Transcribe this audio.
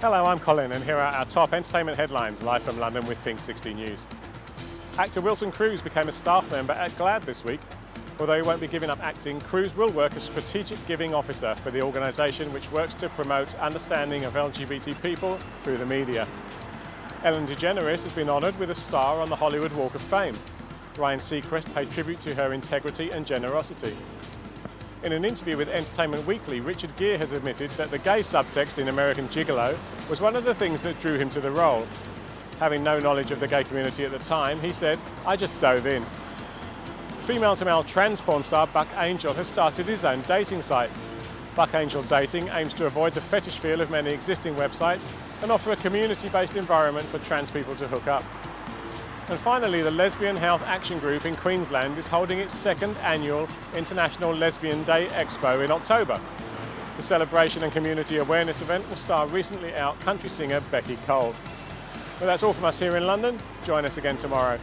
Hello, I'm Colin and here are our top entertainment headlines live from London with Pink 60 News. Actor Wilson Cruz became a staff member at GLAAD this week. Although he won't be giving up acting, Cruz will work as Strategic Giving Officer for the organisation which works to promote understanding of LGBT people through the media. Ellen DeGeneres has been honoured with a star on the Hollywood Walk of Fame. Ryan Seacrest paid tribute to her integrity and generosity. In an interview with Entertainment Weekly, Richard Gere has admitted that the gay subtext in American Gigolo was one of the things that drew him to the role. Having no knowledge of the gay community at the time, he said, I just dove in. Female-to-male trans porn star Buck Angel has started his own dating site. Buck Angel Dating aims to avoid the fetish feel of many existing websites and offer a community-based environment for trans people to hook up. And finally, the Lesbian Health Action Group in Queensland is holding its second annual International Lesbian Day Expo in October. The celebration and community awareness event will star recently out country singer Beccy Cole. Well, that's all from us here in London. Join us again tomorrow.